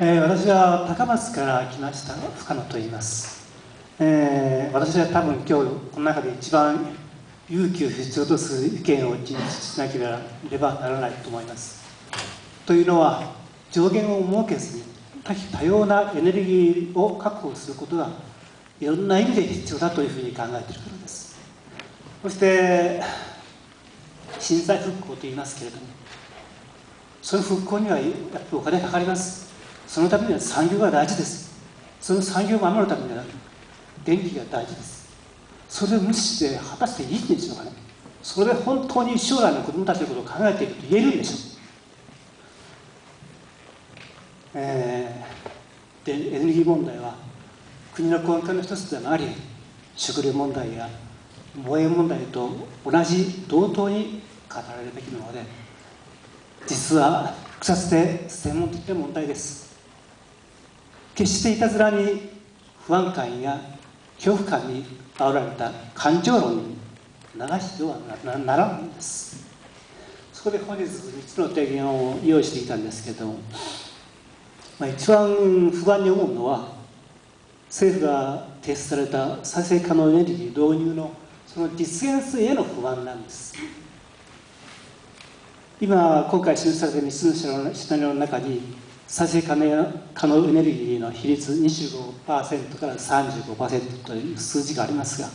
えー、私は高松から来ました深野と言います、えー、私は多分今日この中で一番勇気を必要とする意見を実施しなければならないと思います。というのは上限を設けずに多種多様なエネルギーを確保することがいろんな意味で必要だというふうに考えているからです。そして震災復興と言いますけれどもその復興にはやっぱりお金かかります。そのためには産業が大事です。その産業を守るためには電気が大事です。それを無視して果たしていいんでしょうかねそれで本当に将来の子供たちのことを考えていると言えるんでしょう。えー、でエネルギー問題は国の根幹の一つでもあり食料問題や防衛問題と同じ同等に語られるべきもので実は複雑で専門的な問題です。決していたずらに不安感や恐怖感に煽られた感情論に流してはならないんです。そこで本日3つの提言を用意してきたんですけど、まあ、一番不安に思うのは政府が提出された再生可能エネルギー導入のその実現性への不安なんです。今今回示された3つのシナリオの中に再生可能エネルギーの比率25%から35%という数字がありますが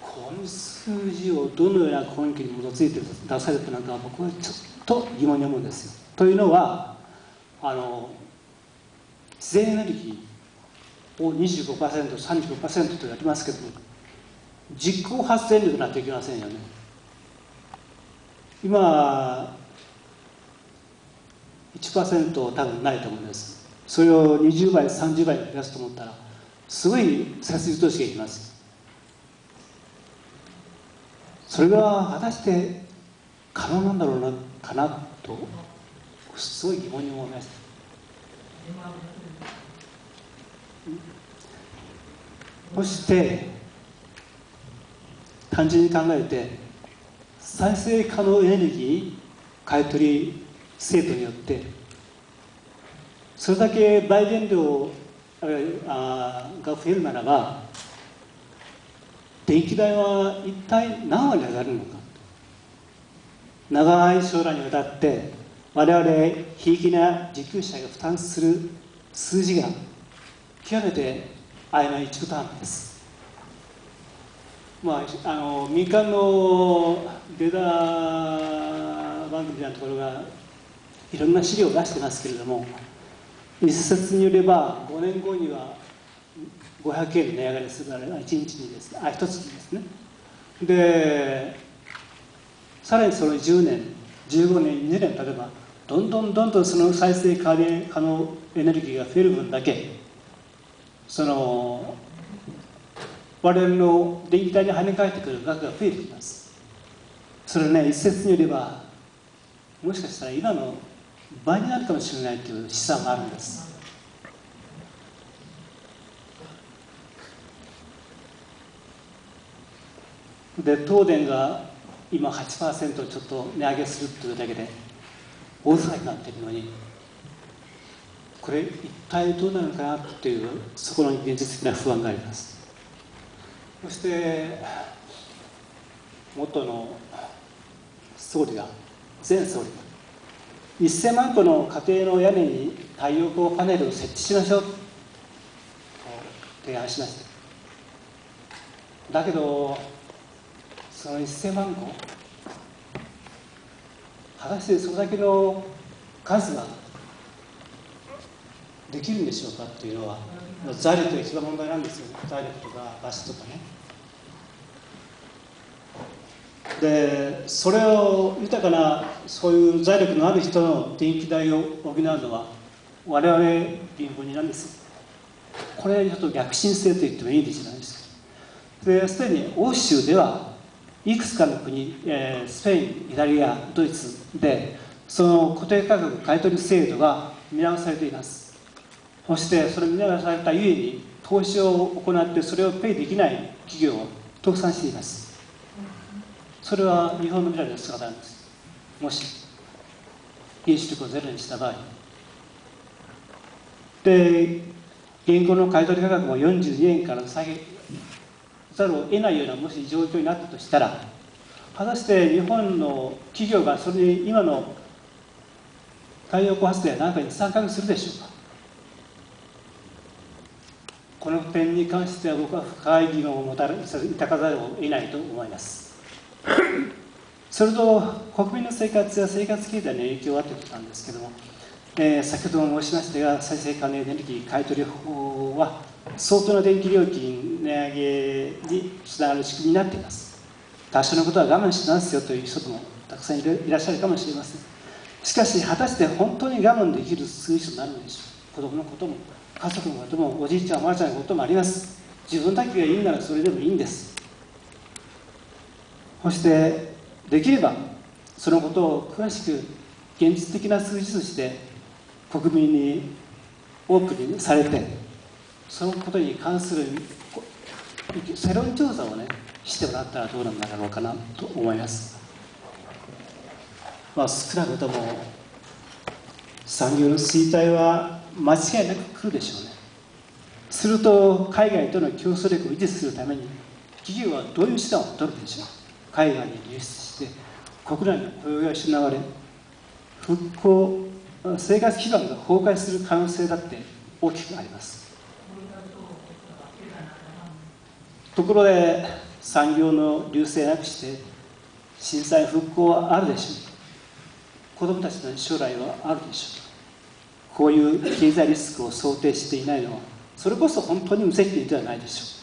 この数字をどのような根拠に基づいて出されたのか僕はちょっと疑問に思うんですよ。というのはあの自然エネルギーを 25%35% とやりますけども実効発電力なんていきませんよね。今1%多分ないと思うんです。それを20倍30倍増やすと思ったらすごい設備投資がいきます。それが果たして可能なんだろうなかなとすごい疑問に思いましたそして単純に考えて再生可能エネルギー買い取り制度によってそれだけ売電量が増えるならば電気代は一体何割上がるのか長い将来にわたって我々ひいきな受給者が負担する数字が極めて曖昧中途半端です。まあ、あの民間のデータ番組みたいなところがいろんな資料を出してますけれども一説によれば5年後には500円値上がりするから1日にですねあ1つですね。でさらにその10年15年20年経てばどんどんどんどんその再生可能エネルギーが増える分だけその我々の電気代に跳ね返ってくる額が増えてきます。それね一説によればもしかしたら今の倍になるかもしれないという試算があるんです。で東電が今8%ちょっと値上げするというだけで大騒ぎになっているのにこれ一体どうなるかなというそこの現実的な不安があります。そして元の総理が前総理が1000万戸の家庭の屋根に太陽光パネルを設置しましょう。と提案しました。だけどその1000万戸果たしてそれだけの数ができるんでしょうかっていうのは財力が一番問題なんですよ。ね財力とか場所とかね。でそれを豊かなそういう財力のある人の電気代を補うのは我々貧乏人なんです。これちょっと逆進性と言ってもいいんじゃないです。かですでに欧州ではいくつかの国、えー、スペインイタリアドイツでその固定価格買取制度が見直されています。そしてそれ見直されたゆえに投資を行ってそれをペイできない企業を倒産しています。それは日本の未来の姿なんです。もし原子力をゼロにした場合。で現行の買取価格も42円から下げざるを得ないようなもし状況になったとしたら果たして日本の企業がそれに今の太陽光発電何かに参画するでしょうか。この点に関しては僕は深い議論を持たれ抱かざるを得ないと思います。それと国民の生活や生活経済に影響はということなんですけども、えー、先ほども申しましたが再生可能エネルギー買取法は相当な電気料金値上げにつながる仕組みになっています。多少のことは我慢してますよという人もたくさんいらっしゃるかもしれません。しかし果たして本当に我慢できる数字となるのでしょう。子供のことも家族のこともおじいちゃんおばあちゃんのこともあります。自分だけがいいならそれでもいいんです。そしてできればそのことを詳しく現実的な数字として国民にオープンにされてそのことに関する世論調査をねしてもらったらどうなんだろうかなと思います。まあ少なくとも産業の衰退は間違いなく来るでしょうね。すると海外との競争力を維持するために企業はどういう手段を取るでしょう。海外に流出して国内の雇用が失われ復興生活基盤が崩壊する可能性だって大きくあります。ところで産業の流星なくして震災復興はあるでしょう。子どもたちの将来はあるでしょう。こういう経済リスクを想定していないのはそれこそ本当に無責任ではないでしょう。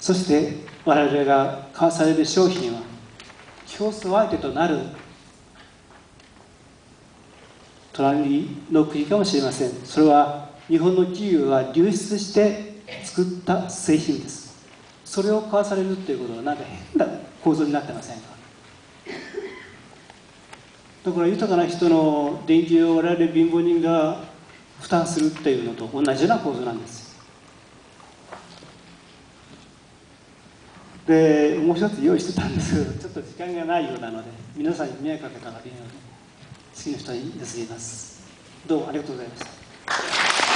そして我々が買わされる商品は競争相手となる隣の国かもしれません。それは日本の企業が流出して作った製品です。それを買わされるっていうことはなんか変な構造になってませんか？だから豊かな人の電気を我々貧乏人が負担するっていうのと同じような構造なんです。でもう一つ用意してたんです。けどちょっと時間がないようなので皆さんに迷惑かけたらいいので次の人に譲ります。どうもありがとうございました。